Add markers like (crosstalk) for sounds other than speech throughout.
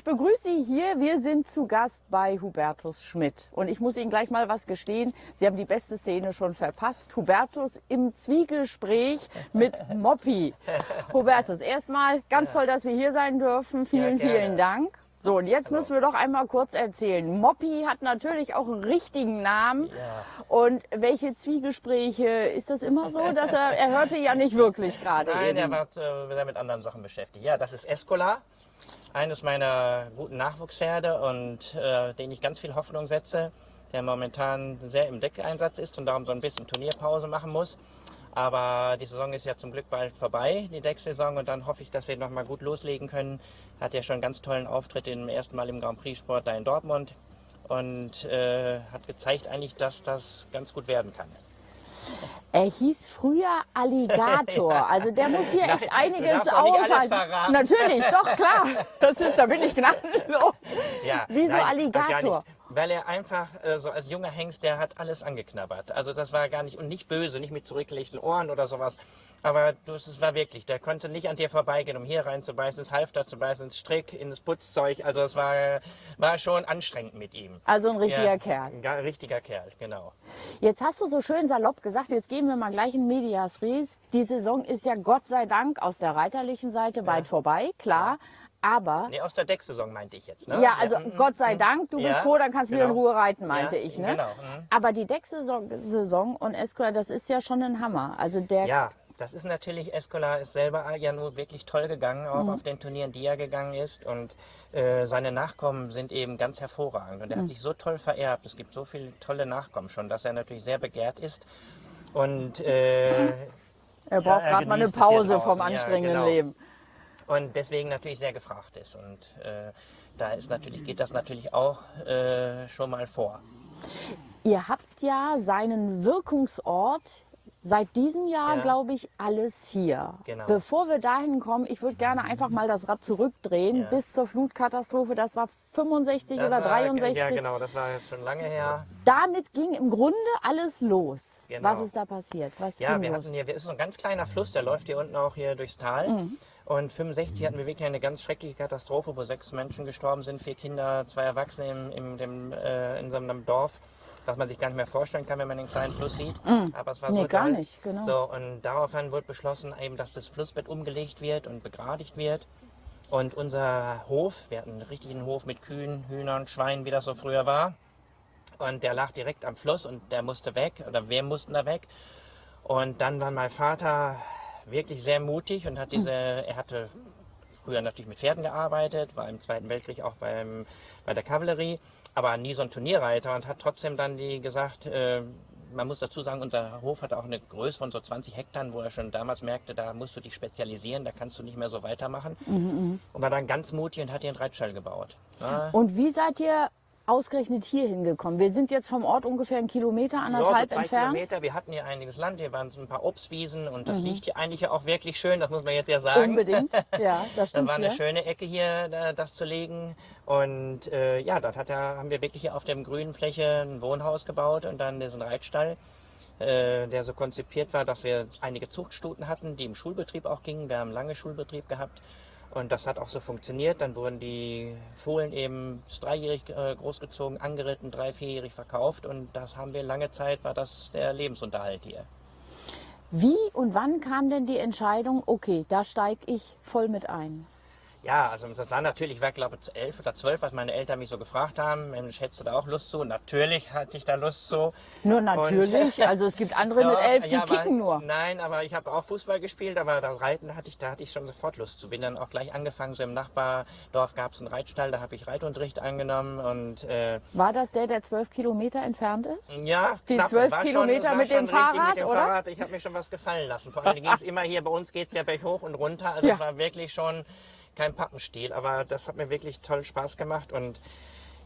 Ich begrüße Sie hier. Wir sind zu Gast bei Hubertus Schmidt. Und ich muss Ihnen gleich mal was gestehen. Sie haben die beste Szene schon verpasst. Hubertus im Zwiegespräch mit (laughs) Moppi. Hubertus, erstmal ganz toll, dass wir hier sein dürfen. Vielen, Ja, vielen Dank. So, und jetzt müssen wir doch einmal kurz erzählen. Moppi hat natürlich auch einen richtigen Namen. Ja. Und welche Zwiegespräche? Ist das immer so, dass er, er hörte ja nicht wirklich (laughs) gerade Nein, eben. er war äh, mit anderen Sachen beschäftigt. Ja, das ist Escola, eines meiner guten Nachwuchspferde und äh, den ich ganz viel Hoffnung setze, der momentan sehr im Deckeinsatz ist und darum so ein bisschen Turnierpause machen muss. Aber die Saison ist ja zum Glück bald vorbei, die Decksaison, und dann hoffe ich, dass wir noch mal gut loslegen können. Hat ja schon einen ganz tollen Auftritt im ersten Mal im Grand Prix Sport da in Dortmund und äh, hat gezeigt eigentlich, dass das ganz gut werden kann. Er hieß früher Alligator. (laughs) Also der muss hier echt Nein, einiges aushalten. Natürlich, doch klar. (laughs) Das ist, da bin ich gnadenlos. Ja, Wieso Alligator? Weil er einfach äh, so als junger Hengst, der hat alles angeknabbert. Also das war gar nicht und nicht böse, nicht mit zurückgelegten Ohren oder sowas. Aber du, es war wirklich, der konnte nicht an dir vorbeigehen, um hier reinzubeißen, ins Halfter zu beißen, ins Strick, ins Putzzeug. Also es war, war schon anstrengend mit ihm. Also ein richtiger ja, Kerl. Ein richtiger Kerl, genau. Jetzt hast du so schön salopp gesagt, jetzt gehen wir mal gleich in Medias Res. Die Saison ist ja Gott sei Dank aus der reiterlichen Seite bald vorbei, klar. Aber Nee, aus der Decksaison meinte ich jetzt. Ne? Ja, also mm, mm, Gott sei Dank, du bist Ja, froh, dann kannst du wieder in genau. Ruhe reiten, meinte Ja, ich. Ne? genau, mhm. Aber die Decksaison Saison und Esquire, das ist ja schon ein Hammer. Also der Ja, das ist natürlich, Escola ist selber ja nur wirklich toll gegangen, auch Mhm. auf den Turnieren, die er gegangen ist. Und äh, seine Nachkommen sind eben ganz hervorragend. Und er Mhm. hat sich so toll vererbt. Es gibt so viele tolle Nachkommen schon, dass er natürlich sehr begehrt ist. Und, äh, er braucht Ja, er gerade mal eine Pause vom draußen, ja, anstrengenden genau. Leben. Und deswegen natürlich sehr gefragt ist. Und äh, da ist natürlich, geht das natürlich auch äh, schon mal vor. Ihr habt ja seinen Wirkungsort seit diesem Jahr, Ja. glaube ich, alles hier. Genau. Bevor wir dahin kommen, ich würde gerne einfach mal das Rad zurückdrehen Ja. bis zur Flutkatastrophe. Das war 65 Das oder war- 63. Ja, genau, das war jetzt schon lange her. Damit ging im Grunde alles los. Genau. Was ist da passiert? Was Ja, wir los? hatten hier, wir ist so ein ganz kleiner Fluss, der läuft hier unten auch hier durchs Tal. Mhm. Und 65 hatten wir wirklich eine ganz schreckliche Katastrophe, wo sechs Menschen gestorben sind, vier Kinder, zwei Erwachsene im, im, dem, äh, in so einem Dorf, was man sich gar nicht mehr vorstellen kann, wenn man den kleinen Fluss sieht. Aber es war. Nee, so gar nicht, genau. So, und daraufhin wurde beschlossen, eben, dass das Flussbett umgelegt wird und begradigt wird. Und unser Hof, wir hatten einen richtigen Hof mit Kühen, Hühnern, Schweinen, wie das so früher war. Und der lag direkt am Fluss und der musste weg, oder wir mussten da weg. Und dann war mein Vater wirklich sehr mutig und hat diese, er hatte früher natürlich mit Pferden gearbeitet, war im Zweiten Weltkrieg auch beim, bei der Kavallerie, aber nie so ein Turnierreiter und hat trotzdem dann die gesagt, äh, man muss dazu sagen, unser Hof hatte auch eine Größe von so 20 Hektar, wo er schon damals merkte, da musst du dich spezialisieren, da kannst du nicht mehr so weitermachen. Und war dann ganz mutig und hat hier einen Reitstall gebaut. Ja, Und wie seid ihr ausgerechnet hier hingekommen? Wir sind jetzt vom Ort ungefähr einen Kilometer, Ja, so anderthalb entfernt. Mhm. Kilometer. Wir hatten hier einiges Land, hier waren so ein paar Obstwiesen und das liegt hier eigentlich auch wirklich schön, das muss man jetzt ja sagen. Unbedingt. Ja, das (laughs) Dann stimmt. war eine ja. schöne Ecke hier, da, das zu legen. Und äh, ja, dort hat er, haben wir wirklich hier auf der grünen Fläche ein Wohnhaus gebaut und dann diesen Reitstall, äh, der so konzipiert war, dass wir einige Zuchtstuten hatten, die im Schulbetrieb auch gingen. Wir haben lange Schulbetrieb gehabt. Und das hat auch so funktioniert. Dann wurden die Fohlen eben dreijährig äh, großgezogen, angeritten, drei, vierjährig verkauft. Und das haben wir lange Zeit, war das der Lebensunterhalt hier. Wie und wann kam denn die Entscheidung, okay, da steige ich voll mit ein? Ja, also das war natürlich, ich war glaube ich elf oder zwölf, was meine Eltern mich so gefragt haben, Mensch, hättest du da auch Lust zu? Und natürlich hatte ich da Lust zu. Nur natürlich, also es gibt andere mit Doch, elf, die ja, aber- kicken nur. Nein, aber ich habe auch Fußball gespielt, aber das Reiten hatte ich, da hatte ich schon sofort Lust zu. Bin dann auch gleich angefangen, so im Nachbardorf gab es einen Reitstall, da habe ich Reitunterricht angenommen und äh, War das der, der zwölf Kilometer entfernt ist? ja, Die knapp, zwölf Kilometer war mit dem schon Fahrrad, mit dem oder? Fahrrad. Ich habe mir schon was gefallen lassen. Vor allem ging es (laughs) immer hier, bei uns geht es ja berghoch und runter. Also Ja. es war wirklich schon kein Pappenstiel, aber das hat mir wirklich toll Spaß gemacht und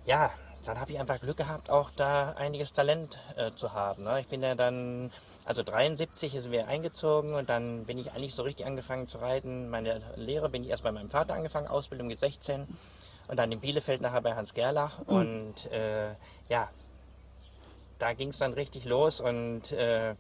ja, dann habe ich einfach Glück gehabt, auch da einiges Talent äh, zu haben. Ne? Ich bin ja dann, also 73 sind wir eingezogen und dann bin ich eigentlich so richtig angefangen zu reiten. Meine Lehre bin ich erst bei meinem Vater angefangen, Ausbildung mit 16 und dann in Bielefeld nachher bei Hans Gerlach und äh, ja, da ging es dann richtig los und äh,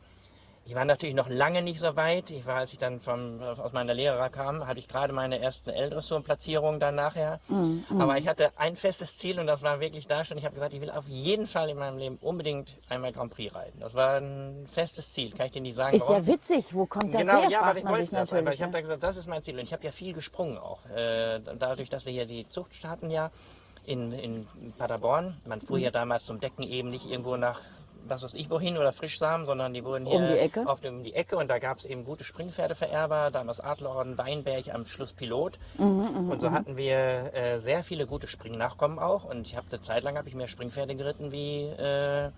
Ich war natürlich noch lange nicht so weit. Ich war, als ich dann vom, aus meiner Lehrer kam, hatte ich gerade meine ersten L-Dressuren-Platzierungen dann nachher. Mm, mm. Aber ich hatte ein festes Ziel und das war wirklich da schon. Ich habe gesagt, ich will auf jeden Fall in meinem Leben unbedingt einmal Grand Prix reiten. Das war ein festes Ziel, kann ich dir nicht sagen. Ist warum. ja witzig, wo kommt das genau, her? Ja, aber ich wollte das. Aber ich habe da gesagt, das ist mein Ziel. Und ich habe ja viel gesprungen auch. Äh, dadurch, dass wir hier die Zucht starten ja in, in Paderborn. Man fuhr mm. ja damals zum Decken eben nicht irgendwo nach was weiß ich wohin oder Frischsamen, sondern die wurden hier um die Ecke, auf dem, um die Ecke und da gab es eben gute Springpferdevererber, damals Adlerorden, Weinberg, am Schluss Pilot. Mhm, und so mhm. hatten wir äh, sehr viele gute Springnachkommen auch und ich habe eine Zeit lang habe ich mehr Springpferde geritten wie äh,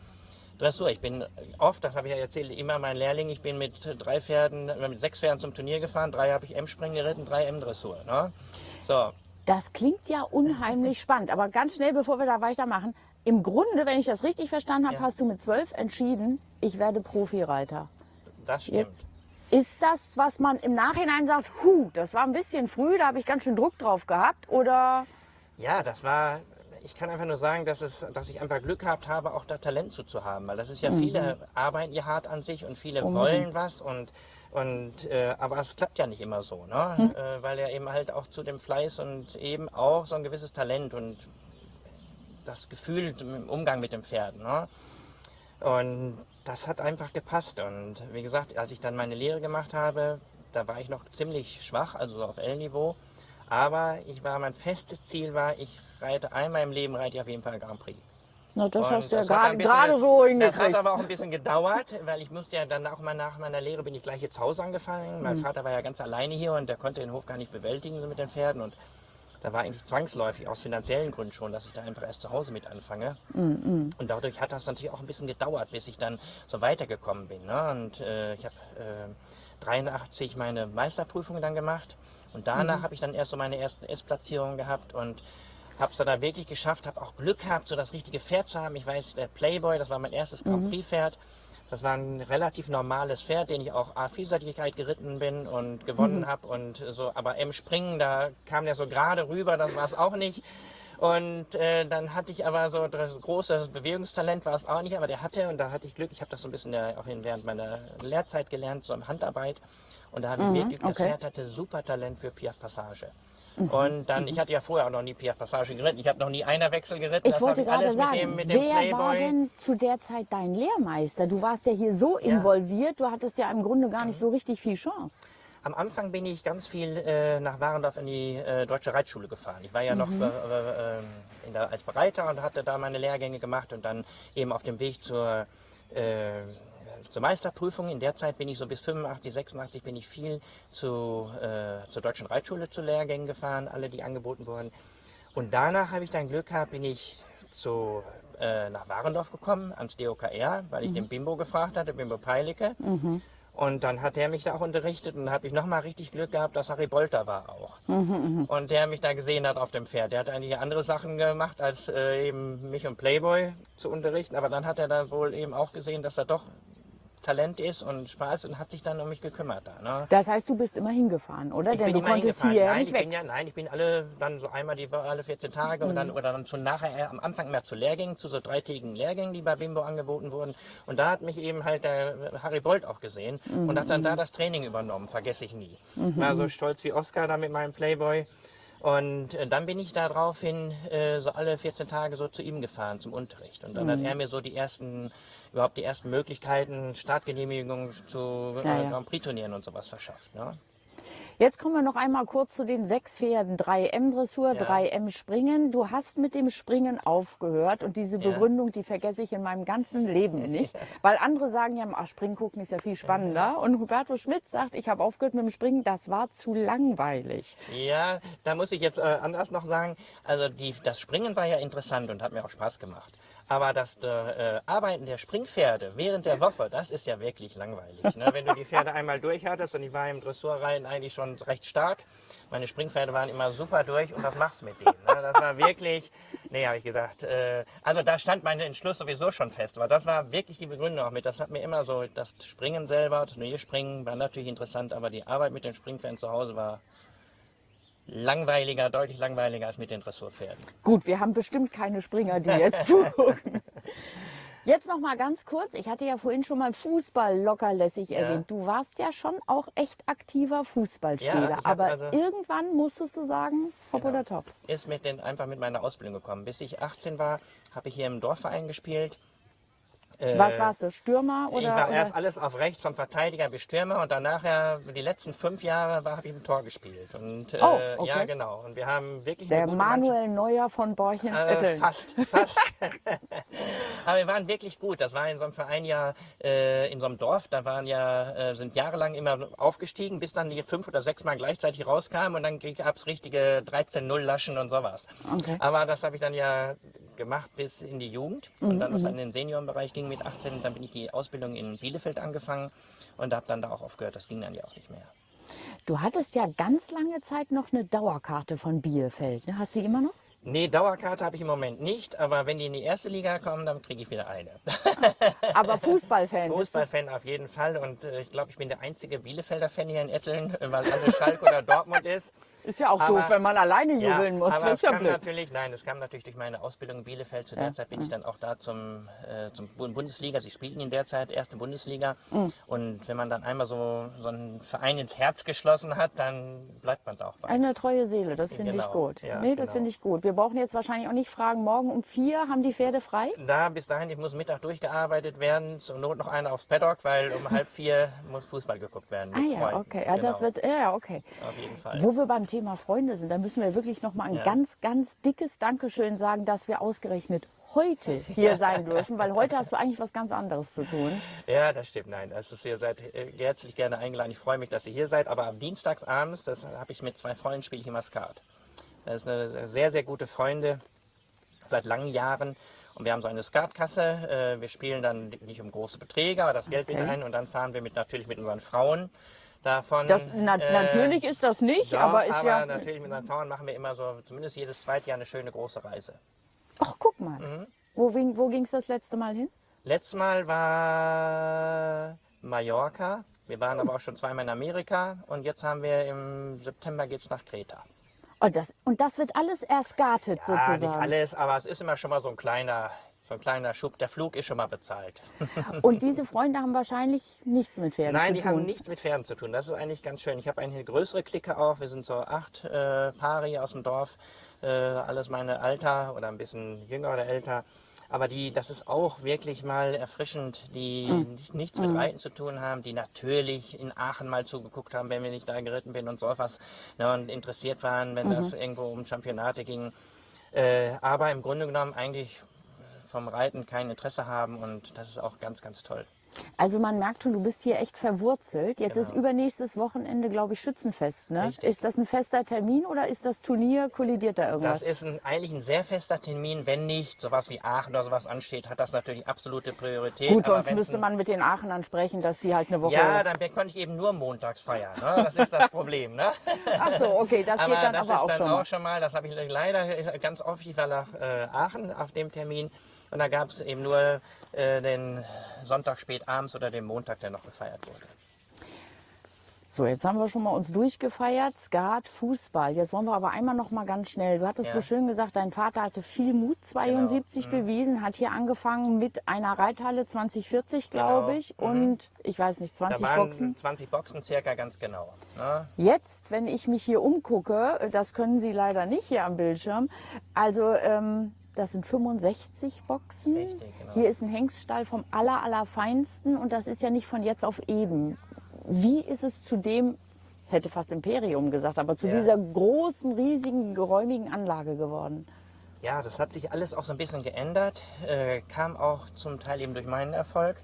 Dressur. Ich bin oft, das habe ich ja erzählt, immer mein Lehrling, ich bin mit drei Pferden, mit sechs Pferden zum Turnier gefahren, drei habe ich M-Springen geritten, drei M-Dressur. Ne? So. Das klingt ja unheimlich spannend, aber ganz schnell, bevor wir da weitermachen, im Grunde, wenn ich das richtig verstanden habe, ja. hast du mit zwölf entschieden, ich werde Profireiter. Das stimmt. Jetzt ist das, was man im Nachhinein sagt, hu, das war ein bisschen früh, da habe ich ganz schön Druck drauf gehabt, oder? Ja, das war, ich kann einfach nur sagen, dass, es, dass ich einfach Glück gehabt habe, auch da Talent zu, zu haben. Weil das ist ja, mhm. viele arbeiten ja hart an sich und viele Unbedingt. wollen was und und, äh, aber es klappt ja nicht immer so, ne? Hm. Äh, weil er eben halt auch zu dem Fleiß und eben auch so ein gewisses Talent und das Gefühl im Umgang mit dem Pferd. Ne? Und das hat einfach gepasst. Und wie gesagt, als ich dann meine Lehre gemacht habe, da war ich noch ziemlich schwach, also auf L-Niveau. Aber ich war, mein festes Ziel war, ich reite einmal im Leben, reite ich auf jeden Fall Grand Prix. Na, das und hast du ja gerade so hingekriegt. Das hat aber auch ein bisschen gedauert, weil ich musste ja dann auch mal nach meiner Lehre bin ich gleich jetzt Haus angefangen. Mein mhm. Vater war ja ganz alleine hier und der konnte den Hof gar nicht bewältigen so mit den Pferden und da war eigentlich zwangsläufig aus finanziellen Gründen schon, dass ich da einfach erst zu Hause mit anfange. Mm. Und dadurch hat das natürlich auch ein bisschen gedauert, bis ich dann so weitergekommen bin. Ne? Und äh, ich habe äh, 83 meine Meisterprüfung dann gemacht und danach mm. habe ich dann erst so meine ersten S-Platzierungen gehabt und habe es dann wirklich geschafft, habe auch Glück gehabt, so das richtige Pferd zu haben. Ich weiß, der Playboy, das war mein erstes Grand mhm. Das war ein relativ normales Pferd, den ich auch A-Vielseitigkeit geritten bin und gewonnen mhm. habe. Und so, aber im Springen, da kam der so gerade rüber, das war es auch nicht. Und äh, dann hatte ich aber so das große Bewegungstalent war es auch nicht, aber der hatte und da hatte ich Glück. Ich habe das so ein bisschen auch während meiner Lehrzeit gelernt, so im Handarbeit. Und da habe ich mhm, wirklich, okay. das Pferd hatte super Talent für Piaf Passage. Mhm. Und dann, mhm. ich hatte ja vorher auch noch nie Piaf Passage geritten. Ich habe noch nie einer Wechsel geritten. Ich das wollte gerade sagen, mit dem, wer Playboy. war denn zu der Zeit dein Lehrmeister? Du warst ja hier so ja. involviert, du hattest ja im Grunde gar nicht so richtig viel Chance. Am Anfang bin ich ganz viel äh, nach Warendorf in die äh, Deutsche Reitschule gefahren. Ich war ja noch mhm. äh, äh der, als Bereiter und hatte da meine Lehrgänge gemacht und dann eben auf dem Weg zur äh, zur Meisterprüfung. In der Zeit bin ich so bis 85, 86 bin ich viel zu, äh, zur Deutschen Reitschule zu Lehrgängen gefahren, alle die angeboten wurden. Und danach habe ich dann Glück gehabt, bin ich zu, äh, nach Warendorf gekommen, ans DOKR, weil ich mhm. den Bimbo gefragt hatte, Bimbo Peilicke. Mhm. Und dann hat er mich da auch unterrichtet und habe ich nochmal richtig Glück gehabt, dass Harry Bolter war auch. Mhm, mh. Und der mich da gesehen hat auf dem Pferd. Der hat eigentlich andere Sachen gemacht, als äh, eben mich und Playboy zu unterrichten. Aber dann hat er da wohl eben auch gesehen, dass er doch Talent ist und Spaß und hat sich dann um mich gekümmert. Da, ne? Das heißt, du bist immer hingefahren, oder? Ich Denn bin du konntest hier nein, nicht ich weg. Bin ja, nein, ich bin alle dann so einmal die alle 14 Tage mhm. und dann, oder dann schon nachher am Anfang mehr zu Lehrgängen, zu so dreitägigen Lehrgängen, die bei Bimbo angeboten wurden. Und da hat mich eben halt der Harry Bolt auch gesehen mhm. und hat dann da das Training übernommen, vergesse ich nie. Mhm. War so stolz wie Oscar da mit meinem Playboy. Und äh, dann bin ich daraufhin äh, so alle 14 Tage so zu ihm gefahren zum Unterricht. Und dann mhm. hat er mir so die ersten, überhaupt die ersten Möglichkeiten, Startgenehmigungen zu äh, ja, ja. Grand Prix Turnieren und sowas verschafft. Ne? Jetzt kommen wir noch einmal kurz zu den sechs Pferden. 3M Dressur, ja. 3M Springen. Du hast mit dem Springen aufgehört und diese Begründung, ja. die vergesse ich in meinem ganzen Leben nicht. (laughs) Weil andere sagen ja, ach, Springen gucken ist ja viel spannender. Und Huberto Schmidt sagt, ich habe aufgehört mit dem Springen, das war zu langweilig. Ja, da muss ich jetzt äh, anders noch sagen. Also die, das Springen war ja interessant und hat mir auch Spaß gemacht. Aber das äh, Arbeiten der Springpferde während der Woche, das ist ja wirklich langweilig. Ne? Wenn du die Pferde einmal durch hattest und ich war im Dressurreiten eigentlich schon recht stark. Meine Springpferde waren immer super durch und was machst du mit denen? Ne? Das war wirklich, nee, habe ich gesagt. Äh, also da stand mein Entschluss sowieso schon fest. Aber das war wirklich die Begründung auch mit. Das hat mir immer so, das Springen selber, das Turnierspringen war natürlich interessant, aber die Arbeit mit den Springpferden zu Hause war langweiliger, deutlich langweiliger als mit den Dressurpferden. Gut, wir haben bestimmt keine Springer, die jetzt (laughs) zugucken. Jetzt noch mal ganz kurz. Ich hatte ja vorhin schon mal Fußball lockerlässig Ja. erwähnt. Du warst ja schon auch echt aktiver Fußballspieler. Ja, aber also- irgendwann musstest du sagen, hopp Genau. oder top. Ist mit den, einfach mit meiner Ausbildung gekommen. Bis ich 18 war, habe ich hier im Dorfverein gespielt. Äh, Was warst du? Stürmer oder? ich war oder? erst alles auf rechts vom Verteidiger bis Stürmer und danach ja die letzten fünf Jahre war- habe ich im Tor gespielt. Und, äh, Oh, okay. Ja, genau. Und wir haben wirklich Der gute Mannschaft. Manuel Neuer von Borchen. Äh, fast, (laughs) fast. (laughs) Aber wir waren wirklich gut. Das war in so einem Verein ja, äh, in so einem Dorf, da waren ja, äh, sind jahrelang immer aufgestiegen, bis dann die fünf oder sechs Mal gleichzeitig rauskamen und dann gab es richtige 13-0-Laschen und sowas. Okay. Aber das habe ich dann ja gemacht bis in die Jugend und dann, was dann in den Seniorenbereich ging mit 18, dann bin ich die Ausbildung in Bielefeld angefangen und habe dann da auch aufgehört. Das ging dann ja auch nicht mehr. Du hattest ja ganz lange Zeit noch eine Dauerkarte von Bielefeld. Ne? Hast du die immer noch? Nee, Dauerkarte habe ich im Moment nicht, aber wenn die in die erste Liga kommen, dann kriege ich wieder eine. (laughs) Aber Fußballfan. Fußballfan auf jeden Fall und äh, ich glaube, ich bin der einzige Bielefelder Fan hier in Etteln, äh, weil alles Schalke oder Dortmund ist. Ist ja auch Aber- doof, wenn man alleine jubeln muss. aber Das ist ja kam blöd. natürlich, nein, es kam natürlich durch meine Ausbildung in Bielefeld. Zu der Ja, Zeit bin ich dann auch da zum, äh, zum Bu- Bundesliga. Sie spielten in der Zeit erste Bundesliga. Mhm. Und wenn man dann einmal so, so einen Verein ins Herz geschlossen hat, dann bleibt man da auch bei. Eine treue Seele, das finde ich Genau, gut. ja, nee, das genau. finde ich gut. Wir brauchen jetzt wahrscheinlich auch nicht fragen, morgen um vier haben die Pferde frei? Da bis dahin, ich muss Mittag durchgearbeitet werden, zur Not noch einer aufs Paddock, weil um halb vier muss Fußball geguckt werden. Ah ja, Freunden. okay. Ja, das Genau, wird, ja, okay. Auf jeden Fall. Wo wir beim Thema Freunde sind, da müssen wir wirklich noch mal ein Ja. ganz, ganz dickes Dankeschön sagen, dass wir ausgerechnet heute hier (laughs) sein dürfen, weil heute hast du eigentlich was ganz anderes zu tun. Ja, das stimmt. Nein, das ist, ihr seid äh, herzlich gerne eingeladen. Ich freue mich, dass ihr hier seid. Aber am Dienstagsabends, das habe ich mit zwei Freunden, spiele ich immer Skat. Das ist eine sehr, sehr gute Freunde seit langen Jahren. Und wir haben so eine Skatkasse. Äh, wir spielen dann nicht um große Beträge, aber das Geld Okay. wieder ein. Und dann fahren wir mit, natürlich mit unseren Frauen davon. Das, na, äh, natürlich ist das nicht, doch, aber ist aber ja. natürlich mit unseren Frauen machen wir immer so, zumindest jedes zweite Jahr eine schöne große Reise. Ach, guck mal. Mhm. Wo, ging- wo ging es das letzte Mal hin? Letztes Mal war Mallorca. Wir waren aber auch schon zweimal in Amerika und jetzt haben wir im September geht's nach Kreta. Oh, das, und das wird alles Ah, nicht sozusagen. alles, aber es ist immer schon mal so ein kleiner, so ein kleiner Schub. Der Flug ist schon mal bezahlt. (laughs) Und diese Freunde haben wahrscheinlich nichts mit Pferden Nein, zu die tun. haben nichts mit Pferden zu tun. Das ist eigentlich ganz schön. Ich habe eine größere Clique auch. Wir sind so acht äh, Paare hier aus dem Dorf. Äh, alles meine Alter oder ein bisschen jünger oder älter. Aber die, das ist auch wirklich mal erfrischend, die nicht, nichts mit Reiten zu tun haben, die natürlich in Aachen mal zugeguckt haben, wenn wir nicht da geritten bin und so was ne, und interessiert waren, wenn das Mhm. irgendwo um Championate ging. Äh, aber im Grunde genommen eigentlich vom Reiten kein Interesse haben und das ist auch ganz, ganz toll. Also man merkt schon, du bist hier echt verwurzelt. Jetzt ist Genau. übernächstes Wochenende, glaube ich, Schützenfest. Ne? Richtig. Ist das ein fester Termin oder ist das Turnier, kollidiert da irgendwas? Das ist ein, eigentlich ein sehr fester Termin. Wenn nicht sowas wie Aachen oder sowas ansteht, hat das natürlich absolute Priorität. Gut, Aber sonst müsste man mit den Aachenern sprechen, dass die halt eine Woche... Ja, dann konnte ich eben nur montags feiern. Ne? Das ist das (laughs) Problem. Ne? Ach so, okay, das geht dann das aber ist auch dann schon auch mal. schon mal. Das habe ich leider ganz oft. Ich war nach äh, Aachen auf dem Termin. Und da gab es eben nur äh, den Sonntag spät abends oder den Montag, der noch gefeiert wurde. So, jetzt haben wir schon mal uns durchgefeiert, Skat, Fußball. Jetzt wollen wir aber einmal noch mal ganz schnell. Du hattest Ja. so schön gesagt, dein Vater hatte viel Mut, 72 Genau. bewiesen, hat hier angefangen mit einer Reithalle 2040, glaube Genau. ich, und ich weiß nicht, Da 20 waren Boxen. 20 Boxen circa ganz genau. Ne? Jetzt, wenn ich mich hier umgucke, das können Sie leider nicht hier am Bildschirm, also ähm, das sind 65 Boxen. Richtig, genau. Hier ist ein Hengststall vom aller, allerfeinsten und das ist ja nicht von jetzt auf eben. Wie ist es zu dem, ich hätte fast Imperium gesagt, aber zu Ja. dieser großen, riesigen, geräumigen Anlage geworden? Ja, das hat sich alles auch so ein bisschen geändert. Äh, kam auch zum Teil eben durch meinen Erfolg,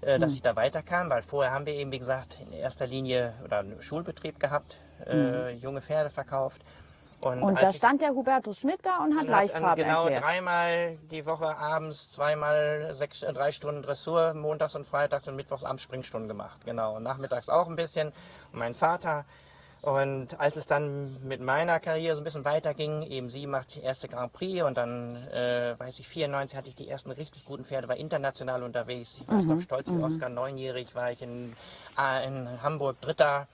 äh, Hm. dass ich da weiterkam, weil vorher haben wir eben, wie gesagt, in erster Linie oder einen Schulbetrieb gehabt, äh, junge Pferde verkauft. Und als da stand der Hubertus Schmidt da und hat und Leichtfarben genau erklärt. dreimal die Woche abends, zweimal sechs, äh, drei Stunden Dressur, montags und freitags und mittwochs abends Springstunden gemacht. Genau. Und nachmittags auch ein bisschen. Und mein Vater. Und als es dann mit meiner Karriere so ein bisschen weiterging, eben sie macht die erste Grand Prix und dann, äh, weiß ich, 94 hatte ich die ersten richtig guten Pferde, war international unterwegs. Ich weiß noch, stolz wie Oscar, neunjährig war ich in, ah, in Hamburg Dritter.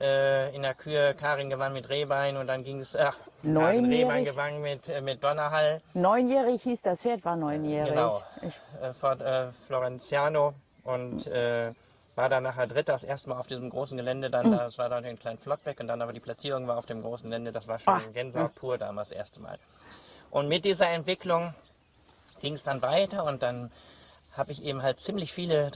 Äh, in der Kür, Karin gewann mit Rehbein und dann ging es, ach, Karin? Rehbein gewann mit, äh, mit Donnerhall. Neunjährig hieß das Pferd, war neunjährig. Genau. Ich, äh, Fort äh, Florenziano und äh, war dann nachher Dritter, das erste Mal auf diesem großen Gelände. Dann, das war dann ein kleinen Flottbeck und dann aber die Platzierung war auf dem großen Gelände. Das war schon Ach. Gänsehaut pur damals das erste Mal. Und mit dieser Entwicklung ging es dann weiter und dann habe ich eben halt ziemlich viele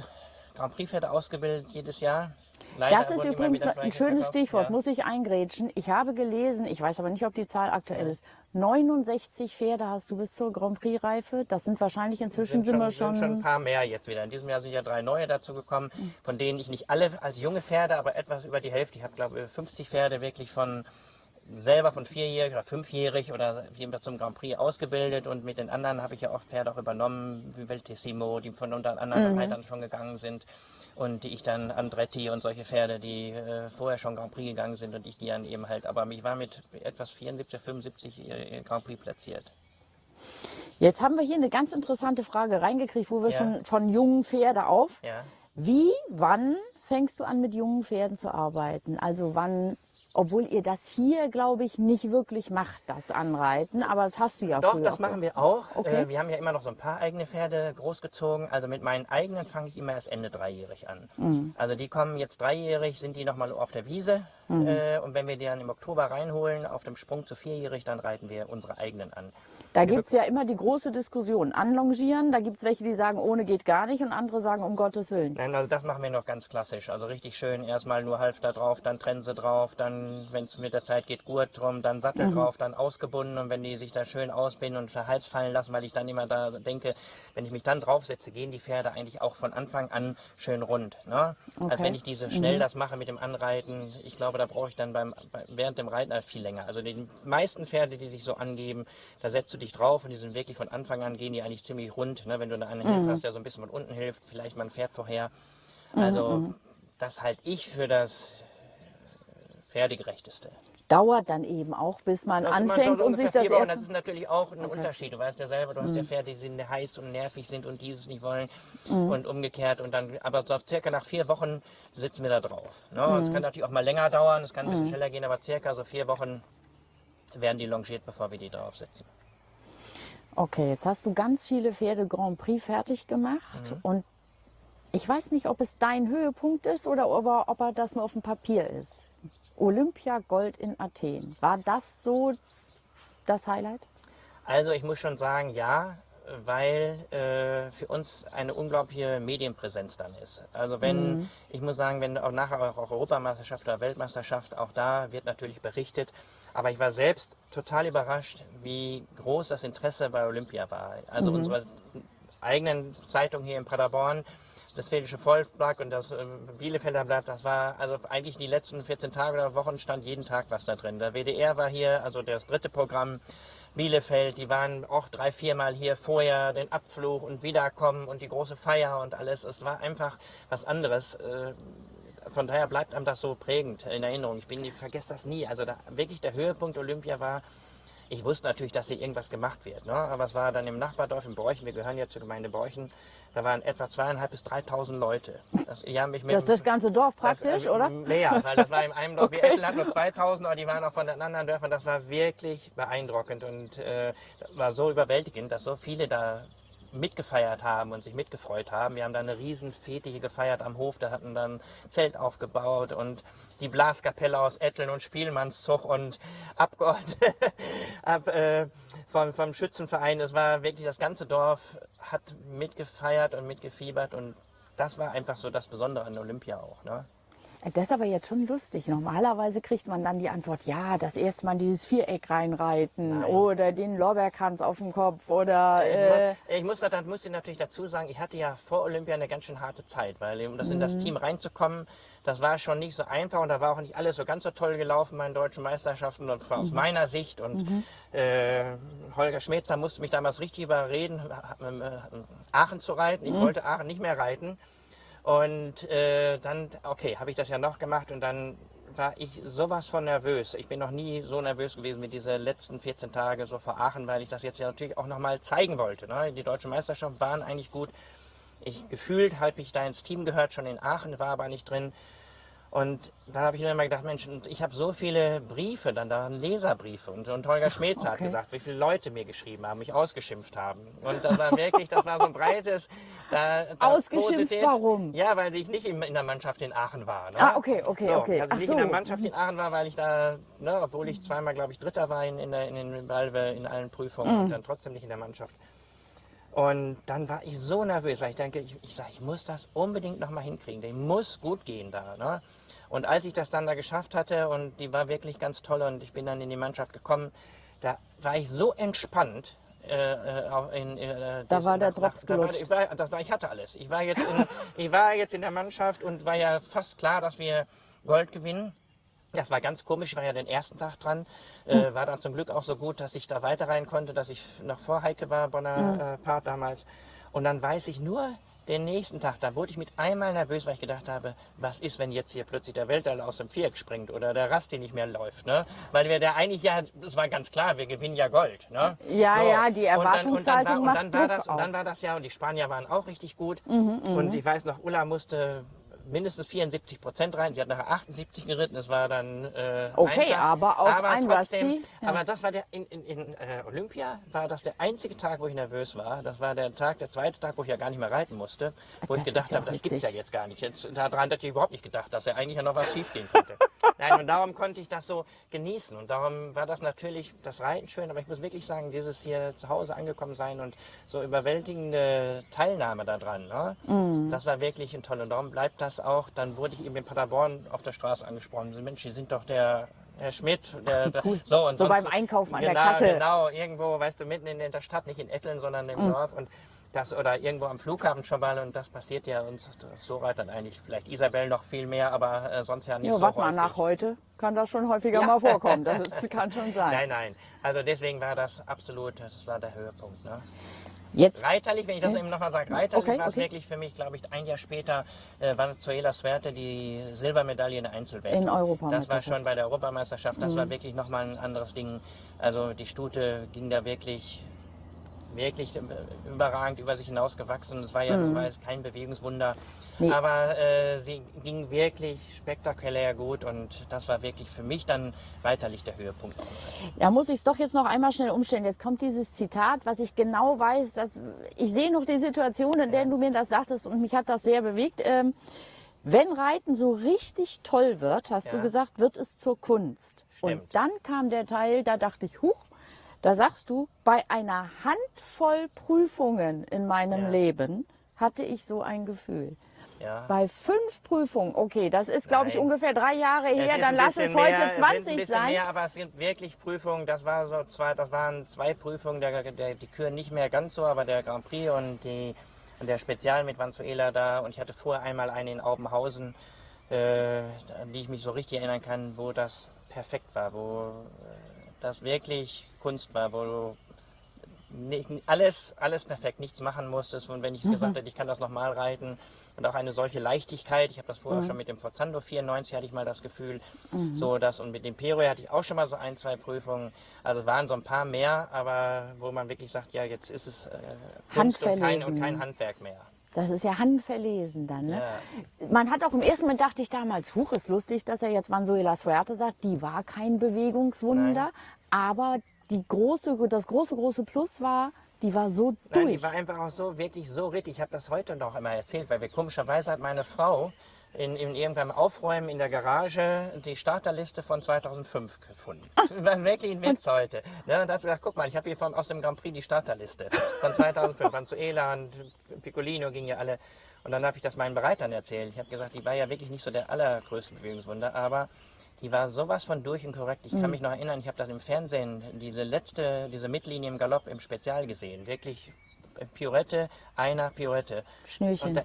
Grand Prix Pferde ausgebildet jedes Jahr. Leider das ist übrigens ein schönes. Stichwort, Ja. muss ich eingrätschen. Ich habe gelesen, ich weiß aber nicht, ob die Zahl aktuell ist. 69 Pferde hast du bis zur Grand Prix-Reife. Das sind wahrscheinlich inzwischen sind, wir schon. sind schon ein paar mehr jetzt wieder. In diesem Jahr sind ja drei neue dazu gekommen, von denen ich nicht alle als junge Pferde, aber etwas über die Hälfte. Ich habe glaube ich 50 Pferde wirklich von selber von vierjährig oder fünfjährig oder zum Grand Prix ausgebildet und mit den anderen habe ich ja oft Pferde auch übernommen, wie Veltissimo, die von unter anderen Reitern schon gegangen sind und die ich dann Andretti und solche Pferde, die äh, vorher schon Grand Prix gegangen sind und ich die dann eben halt, aber ich war mit etwas 74, 75 äh, Grand Prix platziert. Jetzt haben wir hier eine ganz interessante Frage reingekriegt, wo wir Ja. schon von jungen Pferde auf. Ja. Wie, wann fängst du an mit jungen Pferden zu arbeiten? Also wann, obwohl ihr das hier, glaube ich, nicht wirklich macht, das Anreiten, aber das hast du ja Doch, früher das machen wir auch. Okay. Äh, wir haben ja immer noch so ein paar eigene Pferde großgezogen. Also mit meinen eigenen fange ich immer erst Ende dreijährig an. Mhm. Also die kommen jetzt dreijährig, sind die nochmal auf der Wiese. Mhm. Äh, und wenn wir die dann im Oktober reinholen, auf dem Sprung zu vierjährig, dann reiten wir unsere eigenen an. Da gibt es ja immer die große Diskussion. Anlongieren, da gibt es welche, die sagen, ohne geht gar nicht und andere sagen, um Gottes Willen. Nein, also das machen wir noch ganz klassisch. Also richtig schön, erstmal nur Halfter drauf, dann Trense drauf, dann, wenn es mit der Zeit geht, Gurt drum, dann Sattel Mhm. drauf, dann ausgebunden und wenn die sich da schön ausbinden und für Hals fallen lassen, weil ich dann immer da denke, wenn ich mich dann draufsetze, gehen die Pferde eigentlich auch von Anfang an schön rund. Ne? Als Okay. Mhm. wenn ich diese schnell das mache mit dem Anreiten, ich glaube, da brauche ich dann beim, bei, während dem Reiten halt viel länger. Also die meisten Pferde, die sich so angeben, da setzt du dich drauf und die sind wirklich von Anfang an gehen die eigentlich ziemlich rund. Ne? Wenn du einen Mhm. Hast, der so ein bisschen von unten hilft, vielleicht mal ein Pferd vorher. Also Mhm, das halte ich für das äh, Pferdegerechteste. Dauert dann eben auch, bis man Das anfängt und sich ungefähr das erste... Das ist natürlich auch ein Unterschied. Du weißt ja selber, du hast ja Pferde, die sind heiß und nervig sind und dieses nicht wollen und umgekehrt. Und dann, aber so circa nach vier Wochen sitzen wir da drauf. Ne? Es kann natürlich auch mal länger dauern, es kann ein bisschen schneller gehen, aber circa so vier Wochen werden die longiert, bevor wir die draufsetzen. Okay, jetzt hast du ganz viele Pferde Grand Prix fertig gemacht Mhm. und ich weiß nicht, ob es dein Höhepunkt ist oder ob er, ob er das nur auf dem Papier ist. Olympia Gold in Athen. War das so das Highlight? Also ich muss schon sagen, ja, weil äh, für uns eine unglaubliche Medienpräsenz dann ist. Also wenn, ich muss sagen, wenn auch nachher auch Europameisterschaft oder Weltmeisterschaft, auch da wird natürlich berichtet. Aber ich war selbst total überrascht, wie groß das Interesse bei Olympia war. Also unsere eigenen Zeitung hier in Paderborn, das Westfälische Volksblatt und das äh, Bielefelder Blatt, das war also eigentlich die letzten 14 Tage oder Wochen stand jeden Tag was da drin. Der WDR war hier, also das dritte Programm, Bielefeld, die waren auch drei, viermal hier vorher, den Abflug und Wiederkommen und die große Feier und alles. Es war einfach was anderes. Äh, Von daher bleibt einem das so prägend in Erinnerung. Ich, bin, ich vergesse das nie. Also da, wirklich der Höhepunkt Olympia war, ich wusste natürlich, dass hier irgendwas gemacht wird. Ne? Aber es war dann im Nachbardorf in Borchen, wir gehören ja zur Gemeinde Borchen, da waren etwa zweieinhalb bis 3.000 Leute. Das, Das ist das ganze Dorf das, praktisch, äh, oder? Mehr, weil das war in einem Dorf, wir Ettel hatten nur 2000, aber die waren auch von den anderen Dörfern. Das war wirklich beeindruckend und äh, war so überwältigend, dass so viele da mitgefeiert haben und sich mitgefreut haben. Wir haben da eine riesen Fete gefeiert am Hof, da hatten dann Zelt aufgebaut und die Blaskapelle aus Etteln und Spielmannszug und Abgeordnete (laughs) ab, äh, vom, vom Schützenverein. Es war wirklich, das ganze Dorf hat mitgefeiert und mitgefiebert und das war einfach so das Besondere an Olympia auch. Ne? Das ist aber jetzt schon lustig. Normalerweise kriegt man dann die Antwort, ja, das erste Mal dieses Viereck reinreiten Nein. oder den Lorbeerkranz auf dem Kopf oder... Ich, Äh, muss, ich muss, da muss ich natürlich dazu sagen, ich hatte ja vor Olympia eine ganz schön harte Zeit, weil um das in das Team reinzukommen, das war schon nicht so einfach und da war auch nicht alles so ganz so toll gelaufen bei den deutschen Meisterschaften und aus meiner Sicht. Und äh, Holger Schmetzer musste mich damals richtig überreden, äh, Aachen zu reiten. Ich wollte Aachen nicht mehr reiten. Und äh, dann, okay, habe ich das ja noch gemacht und dann war ich sowas von nervös. Ich bin noch nie so nervös gewesen wie diese letzten 14 Tage so vor Aachen, weil ich das jetzt ja natürlich auch nochmal zeigen wollte. Ne? Die deutschen Meisterschaften waren eigentlich gut. Ich gefühlt habe ich da ins Team gehört, schon in Aachen, war aber nicht drin. Und da habe ich mir immer gedacht, Mensch, ich habe so viele Briefe, dann da Leserbriefe. Und, und Holger (laughs) Schmetz hat okay. gesagt, wie viele Leute mir geschrieben haben, mich ausgeschimpft haben. Und das war wirklich, das war so ein breites. Da, das Ausgeschimpft, positiv. warum? Ja, weil ich nicht in, in der Mannschaft in Aachen war. Ne? Ah, okay, okay, so, okay. Also Ach nicht so. in der Mannschaft in Aachen war, weil ich da, ne, obwohl ich zweimal, glaube ich, Dritter war in, in, der, in den Valve, in allen Prüfungen, Mhm. und dann trotzdem nicht in der Mannschaft. Und dann war ich so nervös, weil ich denke, ich, ich sage, ich muss das unbedingt nochmal hinkriegen. Der muss gut gehen da. Ne? Und als ich das dann da geschafft hatte und die war wirklich ganz toll und ich bin dann in die Mannschaft gekommen, da war ich so entspannt. Äh, äh, in, äh, Da war der nach- Drops nach- da war, gelutscht. ich, war, war, ich hatte alles. Ich war, jetzt in, (laughs) ich war jetzt in der Mannschaft und war ja fast klar, dass wir Gold gewinnen. Das war ganz komisch, ich war ja den ersten Tag dran, äh, war dann zum Glück auch so gut, dass ich da weiter rein konnte, dass ich noch vor Heike war, Bonner äh, Part damals. Und dann weiß ich nur, den nächsten Tag, da wurde ich mit einmal nervös, weil ich gedacht habe, was ist, wenn jetzt hier plötzlich der Weltall aus dem Viereck springt oder der Rasti nicht mehr läuft, ne? Weil wir da eigentlich ja, das war ganz klar, wir gewinnen ja Gold, ne? Ja, ja, die Und dann- Erwartungshaltung und macht dann, war, und dann war Druck das, Und dann war das ja, und die Spanier waren auch richtig gut. Mhm, und ich weiß noch, Ulla musste mindestens 74 Prozent rein. Sie hat nachher 78 geritten. Es war dann äh, Okay, einfach. aber auch ein trotzdem, Rusty, ja. Aber das war der in, in, in äh, Olympia war das der einzige Tag, wo ich nervös war. Das war der Tag, der zweite Tag, wo ich ja gar nicht mehr reiten musste, wo ich das gedacht ist ja habe, das gibt's ja witzig. jetzt gar nicht. Jetzt, daran hätte ich überhaupt nicht gedacht, dass ja eigentlich ja noch was schiefgehen könnte. (laughs) Nein, und darum konnte ich das so genießen und darum war das natürlich das Reiten schön. Aber ich muss wirklich sagen, dieses hier zu Hause angekommen sein und so überwältigende Teilnahme daran, ne? Mhm. das war wirklich ein toll. Und darum bleibt das auch. Dann wurde ich eben in Paderborn auf der Straße angesprochen. So, Mensch, Sie sind doch der Herr Schmidt. Der, der, so und So sonst- beim Einkaufen an der genau, Kasse. Genau, irgendwo, weißt du, mitten in der Stadt, nicht in Etteln, sondern im Mhm. Dorf. Und das, oder irgendwo am Flughafen schon mal. Und das passiert ja uns so reitern eigentlich. Vielleicht Isabel noch viel mehr, aber äh, sonst ja nicht Ja, so warte mal, nach heute kann das schon häufiger mal vorkommen. Das (laughs) kann schon sein. Nein, nein. Also deswegen war das absolut, das war der Höhepunkt. Ne? Jetzt, Reiterlich, wenn ich das eben nochmal sage, reiterlich Okay, war es okay. wirklich für mich, glaube ich, ein Jahr später äh, war Sverte die Silbermedaille in der Einzelwelt. In Das war schon bei der Europameisterschaft, das Mhm. war wirklich nochmal ein anderes Ding. Also die Stute ging da wirklich wirklich überragend über sich hinausgewachsen. Es war ja das war jetzt kein Bewegungswunder, Mhm. Nee. aber äh, sie ging wirklich spektakulär gut und das war wirklich für mich dann weiterlich der Höhepunkt. da muss ich es doch jetzt noch einmal schnell umstellen. Jetzt kommt dieses Zitat, was ich genau weiß, dass ich sehe noch die Situation, in der du mir das sagtest und mich hat das sehr bewegt. Ähm, wenn Reiten so richtig toll wird, hast du Ja. gesagt, wird es zur Kunst. Und Stimmt. dann kam der Teil, da dachte ich, huch, da sagst du, bei einer Handvoll Prüfungen in meinem Ja. Leben hatte ich so ein Gefühl. Ja. Bei fünf Prüfungen, okay, das ist, glaube ich, ungefähr drei Jahre Es her, dann lass es heute mehr, es sind 20 ein bisschen sein. Mehr, aber es sind wirklich Prüfungen. Das war so zwei, das waren zwei Prüfungen, der, der, die Kühe nicht mehr ganz so, aber der Grand Prix und die und der Spezial mit Vanzuela da. Und ich hatte vorher einmal eine in Aubenhausen, äh, an die ich mich so richtig erinnern kann, wo das perfekt war, wo äh, das wirklich Kunst war, wo du nicht, alles, alles perfekt, nichts machen musstest. Und wenn ich gesagt hätte, ich kann das nochmal reiten und auch eine solche Leichtigkeit, ich habe das vorher schon mit dem Forzando 94 hatte ich mal das Gefühl, so das und mit dem Peroy hatte ich auch schon mal so ein, zwei Prüfungen. Also es waren so ein paar mehr, aber wo man wirklich sagt, ja, jetzt ist es äh, Kunst und kein, und kein Handwerk mehr. Das ist ja handverlesen dann. Ne? Man hat auch im ersten Moment dachte ich damals, huch, ist lustig, dass er jetzt Vanzuela Suerte sagt, die war kein Bewegungswunder, Nein. aber die große, das große, große Plus war, die war so Nein, durch. die war einfach auch so, wirklich so richtig. Ich habe das heute noch immer erzählt, weil wir komischerweise hat meine Frau in, in irgendeinem Aufräumen in der Garage die Starterliste von 2005 gefunden. Ah. Das (laughs) war wirklich ein Witz heute. Ne? Und da hat sie gesagt, guck mal, ich habe hier von, aus dem Grand Prix die Starterliste von 2005. Vanzuela und Piccolino gingen ja alle. Und dann habe ich das meinen Bereitern erzählt. Ich habe gesagt, die war ja wirklich nicht so der allergrößte Bewegungswunder, aber die war sowas von durch und korrekt. Ich kann mich noch erinnern, ich habe das im Fernsehen, diese letzte, diese Mittellinie im Galopp im Spezial gesehen. Wirklich Pirouette, einer Pirouette. Schnürchen. Da,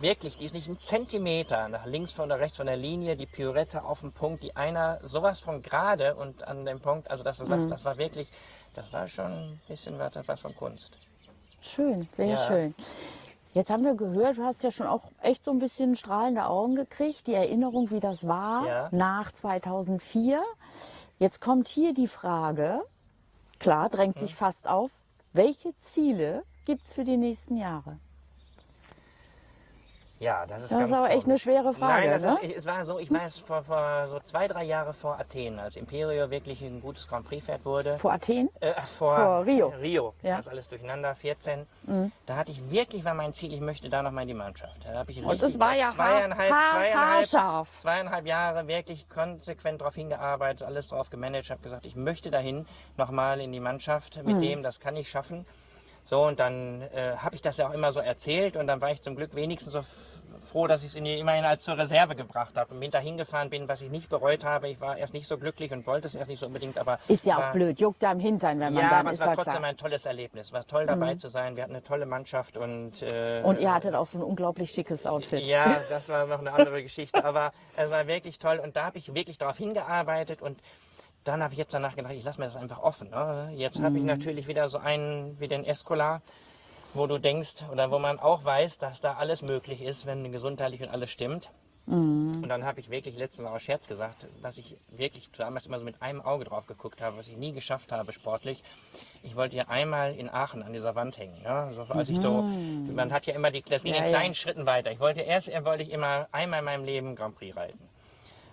wirklich, die ist nicht ein Zentimeter nach links von oder rechts von der Linie, die Pirouette auf dem Punkt, die einer sowas von gerade und an dem Punkt, also dass du sagst, das war wirklich, das war schon ein bisschen was, von Kunst. Schön, sehr Ja. schön. Jetzt haben wir gehört, du hast ja schon auch echt so ein bisschen strahlende Augen gekriegt, die Erinnerung, wie das war Ja. nach 2004. Jetzt kommt hier die Frage, klar, drängt sich fast auf, welche Ziele gibt es für die nächsten Jahre? Ja, das ist Das ganz ist aber echt eine schwere Frage, Nein, das ne? ist, es war so, ich weiß, vor, vor so zwei, drei Jahre vor Athen, als Imperio wirklich ein gutes Grand Prix-Pferd wurde. Vor Athen? Äh, vor, Vor Rio. Rio, Ja. Mhm. das alles durcheinander, 14. Da hatte ich wirklich, war mein Ziel, ich möchte da noch mal in die Mannschaft. Da habe ich Und das war ja zweieinhalb, haar- zweieinhalb, haarscharf. zweieinhalb Jahre wirklich konsequent darauf hingearbeitet, alles drauf gemanagt, habe gesagt, ich möchte dahin nochmal in die Mannschaft Mhm. mit dem, das kann ich schaffen. So, und dann äh, habe ich das ja auch immer so erzählt und dann war ich zum Glück wenigstens so froh, dass ich es immerhin als zur Reserve gebracht habe und bin da hingefahren bin, was ich nicht bereut habe. Ich war erst nicht so glücklich und wollte es erst nicht so unbedingt, aber Ist ja auch war- blöd, juckt da im Hintern, wenn man ja, dann aber ist es war trotzdem klar. Mhm. ein tolles Erlebnis. War toll dabei zu sein. Wir hatten eine tolle Mannschaft und äh, Und ihr hattet auch so ein unglaublich schickes Outfit. ja, das war noch eine andere Geschichte, aber (laughs) es war wirklich toll und da habe ich wirklich darauf hingearbeitet und dann habe ich jetzt danach gedacht, ich lasse mir das einfach offen. Ne? Jetzt habe ich Mhm. natürlich wieder so einen wie den Escola, wo du denkst oder wo man auch weiß, dass da alles möglich ist, wenn gesundheitlich und alles stimmt. Mhm. Und dann habe ich wirklich letztens aus Scherz gesagt, dass ich wirklich damals immer so mit einem Auge drauf geguckt habe, was ich nie geschafft habe sportlich. Ich wollte ja einmal in Aachen an dieser Wand hängen. Ja? So, als ich so, man hat ja immer die, das ging Mhm. Ja, in ja. kleinen Schritten weiter. Ich wollte erst wollte ich immer einmal in meinem Leben Grand Prix reiten.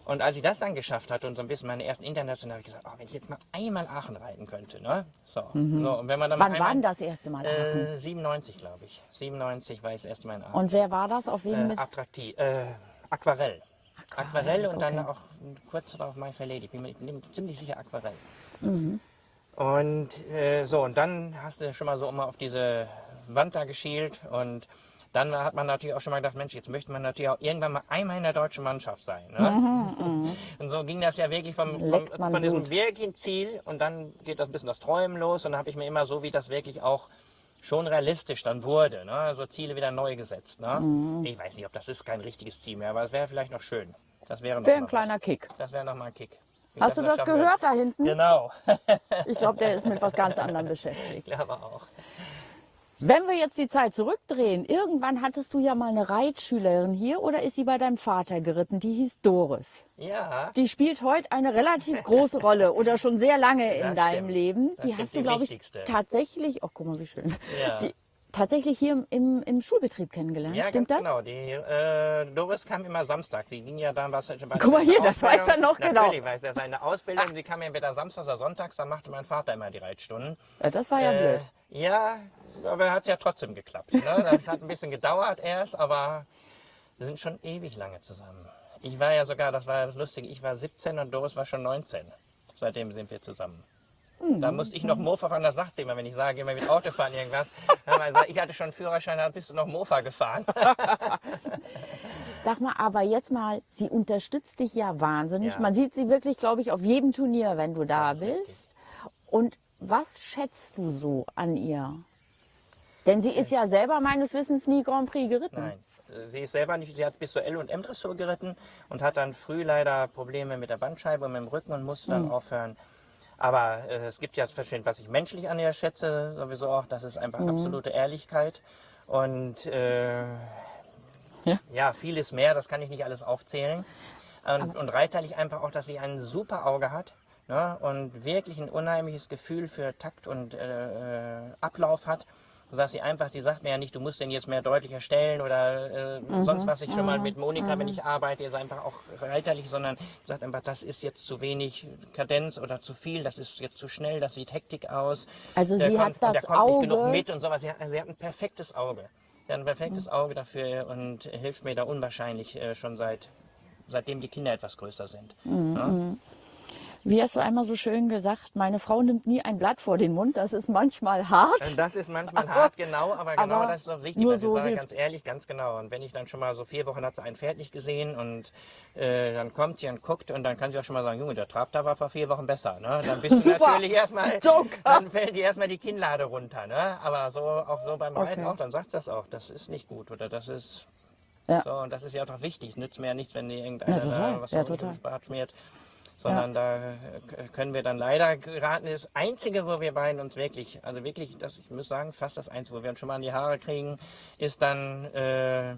Und als ich das dann geschafft hatte und so ein bisschen meine ersten internationalen, habe ich gesagt, oh, wenn ich jetzt mal einmal Aachen reiten könnte. Ne? So. so und wenn man dann Mhm. Wann einmal, war denn das erste Mal Aachen? Äh, 97, glaube ich. 97 war ich das erste Mal in Aachen. Und wer war das? Auf wen Äh, attraktiv. Äh, Aquarell. Aquarell und dann okay. auch kurz darauf My Fair Lady. Ich bin mir ziemlich sicher Aquarell. Mhm. Und äh, so, und dann hast du schon mal so immer auf diese Wand da geschielt und dann hat man natürlich auch schon mal gedacht, Mensch, jetzt möchte man natürlich auch irgendwann mal einmal in der deutschen Mannschaft sein. Ne? Und so ging das ja wirklich vom, vom, Mhm, von diesem wirklichen Ziel und dann geht das ein bisschen das Träumen los und dann habe ich mir immer so, wie das wirklich auch schon realistisch dann wurde, ne? so Ziele wieder neu gesetzt. Ne? Mhm. Ich weiß nicht, ob das ist kein richtiges Ziel mehr, aber es wäre vielleicht noch schön. Das wäre noch mal ein kleiner was. Kick. Das wäre noch mal ein Kick. Wie Hast du das wird. gehört da hinten? Genau, Ich glaube, der ist mit was ganz anderem (laughs) beschäftigt. ich glaube auch. Wenn wir jetzt die Zeit zurückdrehen, irgendwann hattest du ja mal eine Reitschülerin hier oder ist sie bei deinem Vater geritten? Die hieß Doris. Ja, Die spielt heute eine relativ große Rolle oder schon sehr lange (laughs) in Das deinem stimmt. Leben. Das Die hast die du, glaube ich, tatsächlich, oh guck mal, wie schön, Ja. die, tatsächlich hier im- im, im Schulbetrieb kennengelernt. ja Stimmt ganz das? genau. Die äh, Doris kam immer Samstag. Sie ging ja dann was. Guck mal hier, das weiß er noch genau. Natürlich weiß er seine Ausbildung. Sie kam ja entweder samstags oder sonntags. Dann machte mein Vater immer die Reitstunden. Ja, das war ja Äh, blöd. Ja, aber hat ja trotzdem geklappt. Ne? Das hat ein bisschen gedauert erst, aber wir sind schon ewig lange zusammen. Ich war ja sogar, das war ja das Lustige, ich war 17 und Doris war schon 19. Seitdem sind wir zusammen. Da musste ich noch Mofa fahren, das sagt sie immer, wenn ich sage, immer mit Auto fahren irgendwas. Ich hatte schon einen Führerschein, dann bist du noch Mofa gefahren. (laughs) Sag mal, aber jetzt mal, sie unterstützt dich ja wahnsinnig. Ja. Man sieht sie wirklich, glaube ich, auf jedem Turnier, wenn du da Das ist richtig. bist. Und was schätzt du so an ihr? Denn sie ist ja selber meines Wissens nie Grand Prix geritten. Nein, sie ist selber nicht, sie hat bis zur L- und M-Dressur geritten und hat dann früh leider Probleme mit der Bandscheibe und mit dem Rücken und musste dann aufhören. Aber äh, es gibt ja verschiedene, was ich menschlich an ihr schätze, sowieso auch, das ist einfach absolute Ehrlichkeit und äh, Ja. ja. vieles mehr, das kann ich nicht alles aufzählen. Und, und reiterlich einfach auch, dass sie ein super Auge hat. Ne, und wirklich ein unheimliches Gefühl für Takt und äh, äh, Ablauf hat. Sodass sie einfach, sie sagt mir ja nicht, du musst den jetzt mehr deutlicher stellen oder äh, sonst was ich schon mal mit Monika, wenn ich arbeite, ist einfach auch reiterlich, sondern sagt einfach, das ist jetzt zu wenig Kadenz oder zu viel, das ist jetzt zu schnell, das sieht Hektik aus. Also Der sie hat kommt- und das der kommt nicht genug Auge- mit und sowas. Sie hat, sie hat ein perfektes Auge. Sie hat ein perfektes Mhm. Auge dafür und hilft mir da unwahrscheinlich äh, schon seit seitdem die Kinder etwas größer sind. Mhm. Ja? Wie hast du einmal so schön gesagt, meine Frau nimmt nie ein Blatt vor den Mund. Das ist manchmal hart. Das ist manchmal hart, genau, aber genau Aber das ist doch wichtig. nur so sagen hilft's. ganz ehrlich, ganz genau. Und wenn ich dann schon mal so vier Wochen hat sie ein Pferd nicht gesehen und äh, dann kommt sie und guckt und dann kann sie auch schon mal sagen, Junge, der Trab da war vor vier Wochen besser. Ne? Dann bist du (laughs) Super. natürlich erstmal, (laughs) Joker. dann fällt dir erstmal die Kinnlade runter. Ne? Aber so auch so beim Reiten Okay. auch, dann sagt das auch, das ist nicht gut oder das ist Ja. so und das ist ja auch doch wichtig. Nützt mir ja nichts, wenn dir irgendeiner Ja, was Ja, total. Bart schmiert. Sondern da äh, können wir dann leider geraten. Das Einzige, wo wir beiden uns wirklich, also wirklich, das, ich muss sagen, fast das Einzige, wo wir uns schon mal an die Haare kriegen, ist dann äh,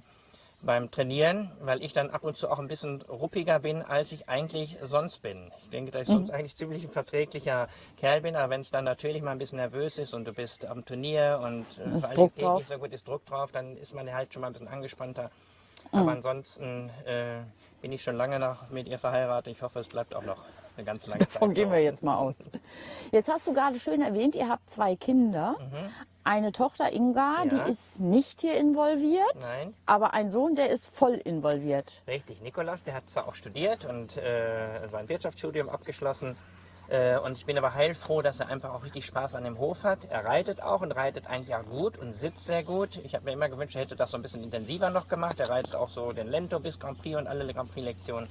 beim Trainieren, weil ich dann ab und zu auch ein bisschen ruppiger bin, als ich eigentlich sonst bin. Ich denke, dass ich sonst Mhm. eigentlich ziemlich ein verträglicher Kerl bin, aber wenn es dann natürlich mal ein bisschen nervös ist und du bist am Turnier und äh, Ist Druck drauf. nicht so gut ist Druck drauf, dann ist man halt schon mal ein bisschen angespannter. Aber ansonsten äh, bin ich schon lange noch mit ihr verheiratet. Ich hoffe, es bleibt auch noch eine ganz lange Zeit. Davon gehen wir jetzt mal aus. Jetzt hast du gerade schön erwähnt, ihr habt zwei Kinder. Eine Tochter Inga, Mhm. Ja. die ist nicht hier involviert, Nein. aber ein Sohn, der ist voll involviert. Richtig, Nikolas, der hat zwar auch studiert und äh, sein Wirtschaftsstudium abgeschlossen. Äh, und ich bin aber heilfroh, dass er einfach auch richtig Spaß an dem Hof hat. Er reitet auch und reitet eigentlich auch gut und sitzt sehr gut. Ich habe mir immer gewünscht, er hätte das so ein bisschen intensiver noch gemacht. Er reitet auch so den Lento bis Grand Prix und alle Grand Prix-Lektionen.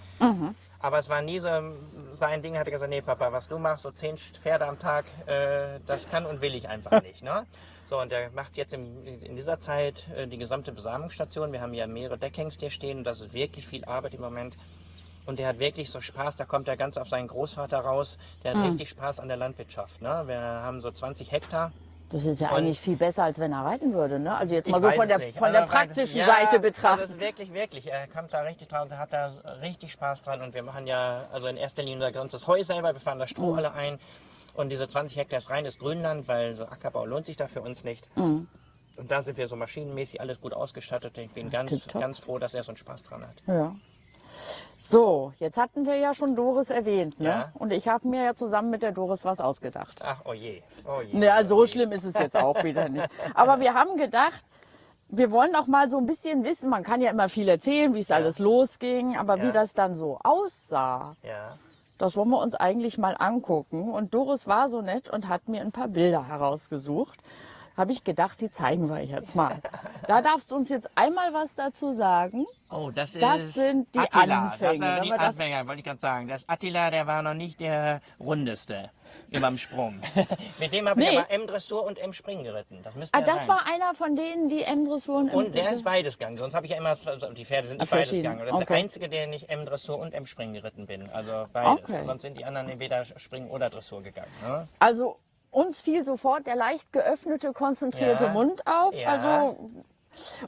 Aber es war nie so sein Ding. Er hat gesagt, nee Papa, was du machst, so zehn Pferde am Tag, äh, das kann und will ich einfach (laughs) nicht. Ne? So, und er macht jetzt im, in dieser Zeit äh, die gesamte Besamungsstation. Wir haben ja mehrere Deckhengste hier stehen und das ist wirklich viel Arbeit im Moment. Und der hat wirklich so Spaß, da kommt er ganz auf seinen Großvater raus. Der hat richtig Spaß an der Landwirtschaft. Ne? Wir haben so 20 Hektar. Das ist ja Und- eigentlich viel besser, als wenn er reiten würde. Ne? Also jetzt mal so von der, nicht. von der Also, praktischen ja, Seite Also betrachtet. das ist wirklich, wirklich. Er kommt da richtig dran und hat da richtig Spaß dran. Und wir machen ja, also in erster Linie unser ganzes Heu selber. Wir fahren das Stroh alle ein. Und diese 20 Hektar ist reines Grünland, weil so Ackerbau lohnt sich da für uns nicht. Und da sind wir so maschinenmäßig alles gut ausgestattet. Ich bin ganz, Tipptopp. ganz froh, dass er so einen Spaß dran hat. Ja. So, jetzt hatten wir ja schon Doris erwähnt. Ne? Ja. Und ich habe mir ja zusammen mit der Doris was ausgedacht. Ach, oh je. Oh. Ja, so oh schlimm ist es jetzt auch wieder nicht. (laughs) Aber wir haben gedacht, wir wollen auch mal so ein bisschen wissen, man kann ja immer viel erzählen, wie es alles losging, aber wie Ja. das dann so aussah, Ja. das wollen wir uns eigentlich mal angucken. Und Doris war so nett und hat mir ein paar Bilder herausgesucht. Habe ich gedacht, die zeigen wir jetzt mal. Da darfst du uns jetzt einmal was dazu sagen. Oh, das ist Das sind die Attila. Anfänge, Das war wenn die Anfänger, wollte ich gerade sagen. Das Attila, der war noch nicht der rundeste immer im Sprung. (laughs) Mit dem habe Nee. ich aber M-Dressur und M-Spring geritten. Das müsste Ah, ja das sein. war einer von denen, die M-Dressur und, und der ist beides gegangen. Sonst habe ich ja immer, also die Pferde sind nicht beides verschieden. gegangen. Das ist Okay. der einzige, der ich M-Dressur und M-Spring geritten bin. Also beides. Okay. Sonst sind die anderen entweder Spring oder Dressur gegangen. Ne? Also uns fiel sofort der leicht geöffnete, konzentrierte Ja. Mund auf. Ja. Also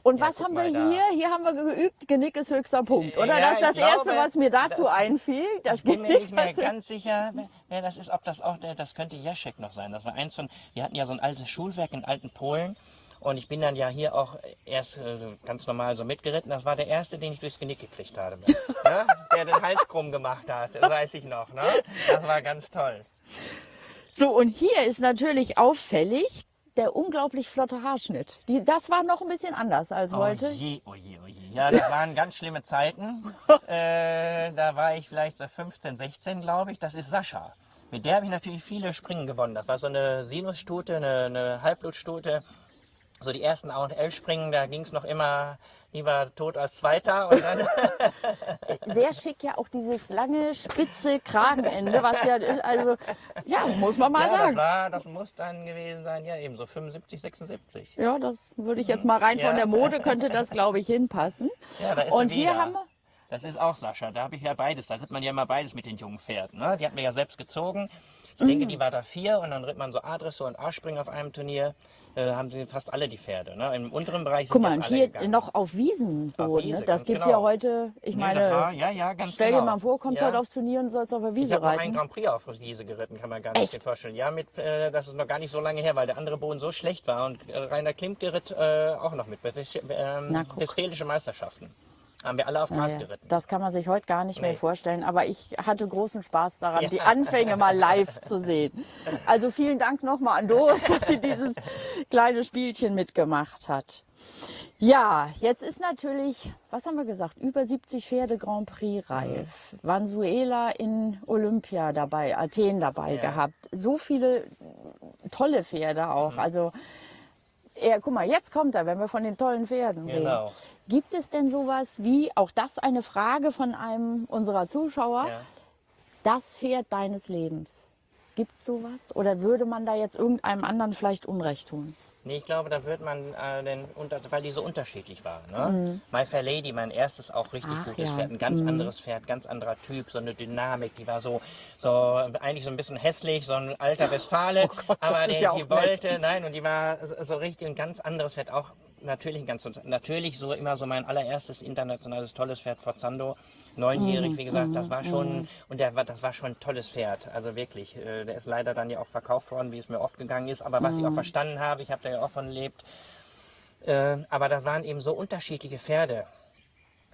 und Ja, was haben wir mal da. hier? Hier haben wir geübt, Genick ist höchster Punkt, oder? Ja, das ist das glaube, Erste, was mir dazu das- einfiel. Das Ich bin mir Genick nicht mehr ganz sicher, wer das ist, ob das auch der, das könnte Jaschek noch sein. Das war eins von, wir hatten ja so ein altes Schulwerk in alten Polen. Und ich bin dann ja hier auch erst äh, ganz normal so mitgeritten. Das war der erste, den ich durchs Genick gekriegt habe. (laughs) ja? Der den Hals krumm gemacht hat, das weiß ich noch. Ne? Das war ganz toll. So, und hier ist natürlich auffällig der unglaublich flotte Haarschnitt. Die, das war noch ein bisschen anders als heute. Oh je, oh je, oh je. Ja, das waren ganz schlimme Zeiten. (laughs) äh, da war ich vielleicht so 15, 16, glaube ich. Das ist Sascha. Mit der habe ich natürlich viele Springen gewonnen. Das war so eine Sinusstute, eine, eine Halbblutstute. So die ersten A und L Springen, da ging es noch immer lieber tot als Zweiter. Und dann, (laughs) Sehr schick ja auch dieses lange, spitze Kragenende, was ja, also, ja, muss man mal ja, das sagen. war, das muss dann gewesen sein, ja eben so 75, 76. Ja, das würde ich jetzt mal rein von Ja. der Mode, könnte das, glaube ich, hinpassen. Ja, da ist Und hier haben wir, Das ist auch Sascha. Da habe ich ja beides. Da ritt man ja immer beides mit den jungen Pferden. Ne? Die hat mir ja selbst gezogen. Ich Mhm. denke, die war da vier und dann ritt man so A-Dressur und A-Spring auf einem Turnier. Äh, haben sie fast alle die Pferde. Ne? Im unteren Bereich sind guck mal, und hier gegangen. noch auf Wiesenboden. Auf Wiese, ne? Das ganz gibt's genau. ja heute, ich Nee, meine, war, ja, ja, stell genau. dir mal vor, kommst ja. heute aufs Turnier und sollst auf der Ich Wiese habe noch einen reiten. Grand Prix auf Wiese geritten, kann man gar nicht Echt? vorstellen. Ja, mit, äh, das ist noch gar nicht so lange her, weil der andere Boden so schlecht war. Und äh, Rainer Klimke ritt äh, auch noch mit. Ähm, Na. Westfälische Meisterschaften. Haben wir alle auf Gras Ja, geritten. Das kann man sich heute gar nicht mehr Nee. vorstellen, aber ich hatte großen Spaß daran, Ja. die Anfänge mal live zu sehen. Also vielen Dank nochmal an Doris, dass sie dieses kleine Spielchen mitgemacht hat. Ja, jetzt ist natürlich, was haben wir gesagt, über 70 Pferde Grand Prix reif. Vanzuela in Olympia dabei, Athen dabei Ja. gehabt. So viele tolle Pferde auch. Mhm. Also, er, guck mal, jetzt kommt er, wenn wir von den tollen Pferden reden. Genau. Gibt es denn sowas wie, auch das eine Frage von einem unserer Zuschauer, Ja. das Pferd deines Lebens? Gibt es sowas? Oder würde man da jetzt irgendeinem anderen vielleicht Unrecht tun? Nee, ich glaube, da wird man äh, den, unter, weil die so unterschiedlich waren. Ne? My Fair Lady, mein erstes auch richtig Mhm. Ach, gutes ja. Mhm. Pferd, ein ganz anderes Pferd, ganz anderer Typ, so eine Dynamik, die war so, so eigentlich so ein bisschen hässlich, so ein alter Westfale, (laughs) Oh Gott, aber die, ja die nett. wollte, nein, und die war so- so richtig ein ganz anderes Pferd, auch natürlich ein ganz, natürlich so immer so mein allererstes internationales tolles Pferd, Forzando, neunjährig, Mhm, wie gesagt, das war schon, und der das war schon ein tolles Pferd, also wirklich, äh, der ist leider dann ja auch verkauft worden, wie es mir oft gegangen ist, aber was ich auch Mhm. verstanden habe, ich habe da ja auch von gelebt, äh, aber das waren eben so unterschiedliche Pferde.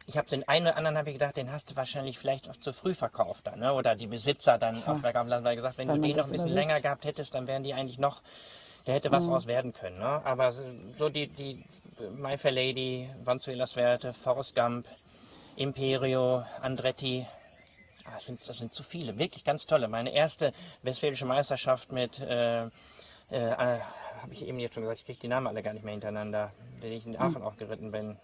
ich habe den einen oder anderen habe ich gedacht, den hast du wahrscheinlich vielleicht auch zu früh verkauft dann, ne? oder die Besitzer dann Tja. auf der Gamland, weil gesagt, wenn du den noch ein bisschen immer länger gehabt hättest, dann wären die eigentlich noch, da hätte was raus werden können. Ne? Aber so so die, die My Fair Lady, Vanzuelas Werte, Forrest Gump, Imperio, Andretti, Ah, das, sind, das sind zu viele, wirklich ganz tolle. Meine erste westfälische Meisterschaft mit, äh, äh, äh, habe ich eben jetzt schon gesagt, ich kriege die Namen alle gar nicht mehr hintereinander, den ich in Aachen auch geritten bin.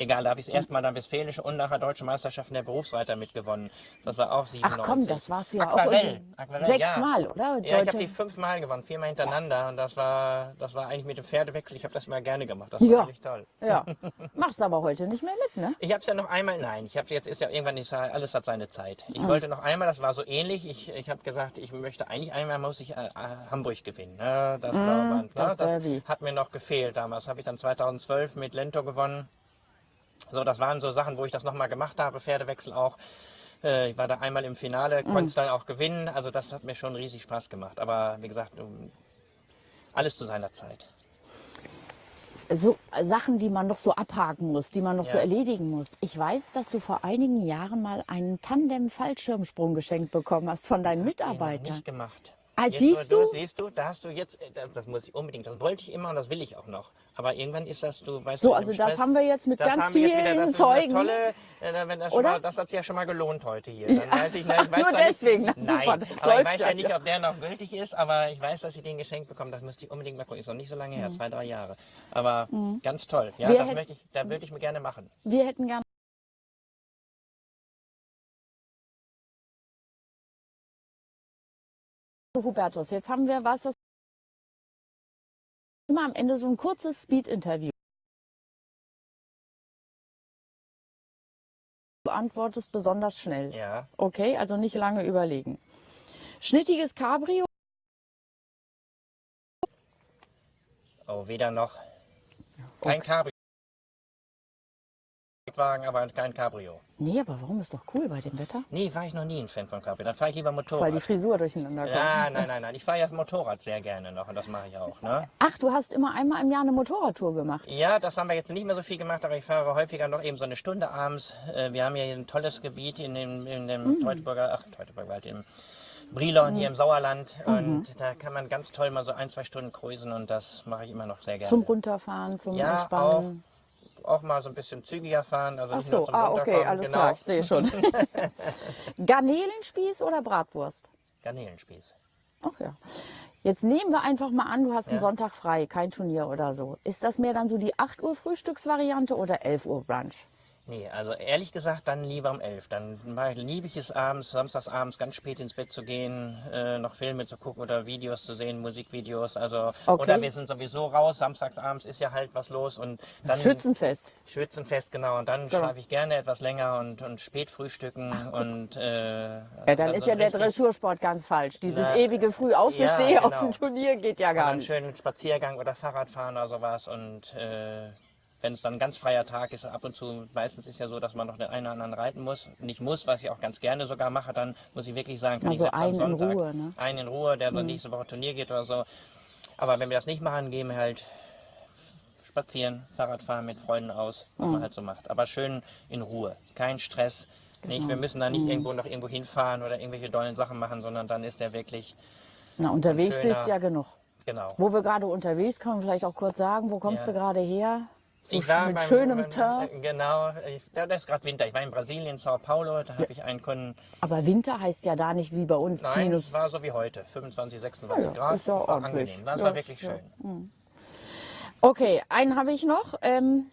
Egal, da habe ich das erste Mal dann westfälische und nachher deutsche Meisterschaften der Berufsreiter mitgewonnen. Das war auch 97. Ach komm, das warst du ja Aquarell. auch. Aquarell, Sechsmal, ja. oder? Ja, ich habe die fünfmal gewonnen, viermal hintereinander und das war, das war eigentlich mit dem Pferdewechsel, ich habe das mal gerne gemacht, das war Ja. wirklich toll. Ja. (laughs) Machst aber heute nicht mehr mit, ne? Ich habe es ja noch einmal, nein, ich habe jetzt ist ja irgendwann ja, alles hat seine Zeit. Ich wollte noch einmal, das war so ähnlich. Ich, ich habe gesagt, ich möchte eigentlich einmal muss ich äh, äh, Hamburg gewinnen. Ne? Das, Blauband, Mm, das ne? das hat mir noch gefehlt damals. Habe ich dann 2012 mit Lento gewonnen. So, das waren so Sachen, wo ich das nochmal gemacht habe, Pferdewechsel auch. Äh, Ich war da einmal im Finale, konnte es dann auch gewinnen. Also das hat mir schon riesig Spaß gemacht. Aber wie gesagt, um, alles zu seiner Zeit. so Sachen, die man noch so abhaken muss, die man noch so Ja. erledigen muss. Ich weiß, dass du vor einigen Jahren mal einen Tandem-Fallschirmsprung geschenkt bekommen hast von deinen Den Mitarbeitern. nicht gemacht. Ah, Jetzt, siehst wo du? Siehst du, da hast du jetzt, äh, das, das muss ich unbedingt, das wollte ich immer und das will ich auch noch. Aber irgendwann ist das, du weißt So, du, also das Stress, haben wir jetzt mit ganz wieder, vielen Zeugen. Tolle, äh, wenn das, schon Oder? mal, das hat sich ja schon mal gelohnt heute hier. Dann weiß ich, na, (laughs) ich weiß Nur deswegen, na nicht, super, nein, aber ich weiß ja, ja nicht, ob der noch gültig ist, aber ich weiß, dass ich den geschenkt bekomme. Das müsste ich unbedingt mal gucken. Ist noch nicht so lange her, zwei, drei Jahre. Aber ganz toll. Ja, Mhm. Wir das hätt- möchte ich, da würde ich mir gerne machen. Wir hätten gern Hubertus, jetzt haben wir was, das immer am Ende so ein kurzes Speed-Interview. Du antwortest besonders schnell. Ja. Okay, also nicht lange überlegen. Schnittiges Cabrio, Oh, weder noch. Kein Cabrio. Wagen, aber kein Cabrio. Nee, aber warum ist doch cool bei dem Wetter? Nee, war ich noch nie ein Fan von Cabrio. Dann fahre ich lieber Weil die Motorrad. Frisur durcheinander kommt. Ja, nein, nein, nein. Ich fahre ja Motorrad sehr gerne noch und das mache ich auch. Ne? Ach, du hast immer einmal im Jahr eine Motorradtour gemacht. Ja, das haben wir jetzt nicht mehr so viel gemacht, aber ich fahre häufiger noch eben so eine Stunde abends. Äh, Wir haben hier ein tolles Gebiet in dem, in dem Teutoburger, ach, Teutoburger Wald, im Brilon hier im Sauerland. Und da kann man ganz toll mal so ein, zwei Stunden cruisen und das mache ich immer noch sehr gerne. Zum Runterfahren, zum Ja, Entspannen. auch mal so ein bisschen zügiger fahren. Also Ach so, ah, okay, alles genau. klar, ich sehe schon. (laughs) Garnelenspieß oder Bratwurst? Garnelenspieß. Ach ja. Jetzt nehmen wir einfach mal an, du hast einen Ja. Sonntag frei, kein Turnier oder so. Ist das mehr dann so die 8 Uhr Frühstücksvariante oder 11 Uhr Brunch? Nee, also ehrlich gesagt, dann lieber um elf. Dann liebe ich es abends, samstags abends ganz spät ins Bett zu gehen, äh, noch Filme zu gucken oder Videos zu sehen, Musikvideos. Also Okay. oder wir sind sowieso raus. Samstags abends ist ja halt was los und dann Schützenfest. Schützenfest genau. Und dann Genau. schlafe ich gerne etwas länger und, und spät frühstücken und äh, Ja, dann also ist ja der Dressursport ganz falsch. Dieses Na, ewige früh aufgestehe ja, auf genau. ein Turnier geht ja gar einen nicht. schönen Spaziergang oder Fahrradfahren oder sowas. Und äh, wenn es dann ein ganz freier Tag ist, ab und zu, meistens ist ja so, dass man noch den einen oder anderen reiten muss. Nicht muss, was ich auch ganz gerne sogar mache, dann muss ich wirklich sagen, kann Na, ich selbst am einen in Sonntag Ruhe, ne? einen in Ruhe, der dann nächste Woche Turnier geht oder so. Aber wenn wir das nicht machen, gehen wir halt spazieren, Fahrradfahren mit Freunden aus, was Mhm. man halt so macht. Aber schön in Ruhe, kein Stress. Nicht, Genau. wir müssen da nicht Mhm. irgendwo noch irgendwo hinfahren oder irgendwelche dollen Sachen machen, sondern dann ist der wirklich, Na, unterwegs schöner- bist ja genug. genau. Wo wir gerade unterwegs kommen, vielleicht auch kurz sagen, wo kommst Ja. du gerade her? So mit beim- schönem beim- äh, Genau, ja, das ist gerade Winter. Ich war in Brasilien, Sao Paulo, da habe ich einen Kunden. Aber Winter heißt ja da nicht wie bei uns Nein, minus. es war so wie heute, 25, 26 Ja, ja, Grad. ist ja war ordentlich. angenehm. Das Ja, war wirklich ja. schön. Okay, einen habe ich noch. Ähm,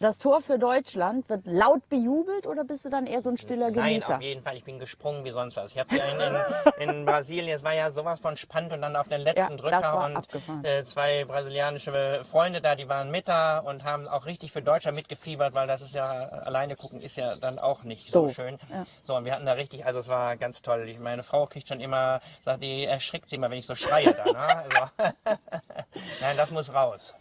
das Tor für Deutschland wird laut bejubelt oder bist du dann eher so ein stiller Nein, Genießer? auf jeden Fall. Ich bin gesprungen wie sonst was. Ich habe in, in, in (laughs) Brasilien, es war ja sowas von spannend und dann auf den letzten Ja, Drücker und abgefahren. äh, zwei brasilianische Freunde da, die waren mit da und haben auch richtig für Deutschland mitgefiebert, weil das ist ja alleine gucken ist ja dann auch nicht so Doof. schön. Ja. So und wir hatten da richtig, also es war ganz toll. Ich, meine Frau kriegt schon immer, sagt die erschrickt sie immer, wenn ich so schreie da. Ne? Also, (laughs) Nein, das muss raus.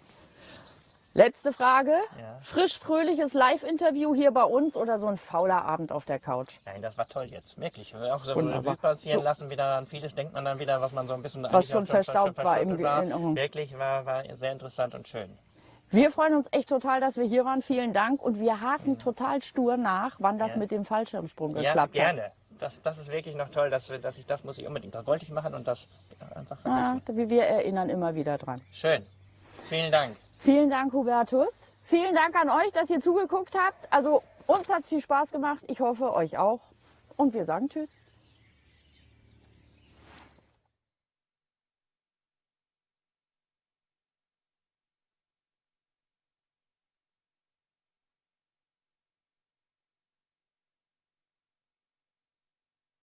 Letzte Frage. Ja. Frisch, fröhliches Live-Interview hier bei uns oder so ein fauler Abend auf der Couch? Nein, das war toll jetzt. Wirklich. Auch so Revue passieren so. lassen wieder an vieles denkt man dann wieder, was man so ein bisschen... Was schon verstaubt war im Gehirn. Mhm. Wirklich, war, war sehr interessant und schön. Wir freuen uns echt total, dass wir hier waren. Vielen Dank. Und wir haken mhm. total stur nach, wann das ja. mit dem Fallschirmsprung ja, geklappt hat. Ja, gerne. Das, das ist wirklich noch toll, dass, wir, dass ich das muss ich unbedingt. Das wollte ich machen und das einfach ah, vergessen. Ja, wir erinnern immer wieder dran. Schön. Vielen Dank. Vielen Dank, Hubertus. Vielen Dank an euch, dass ihr zugeguckt habt. Also uns hat es viel Spaß gemacht. Ich hoffe, euch auch. Und wir sagen Tschüss.